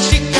she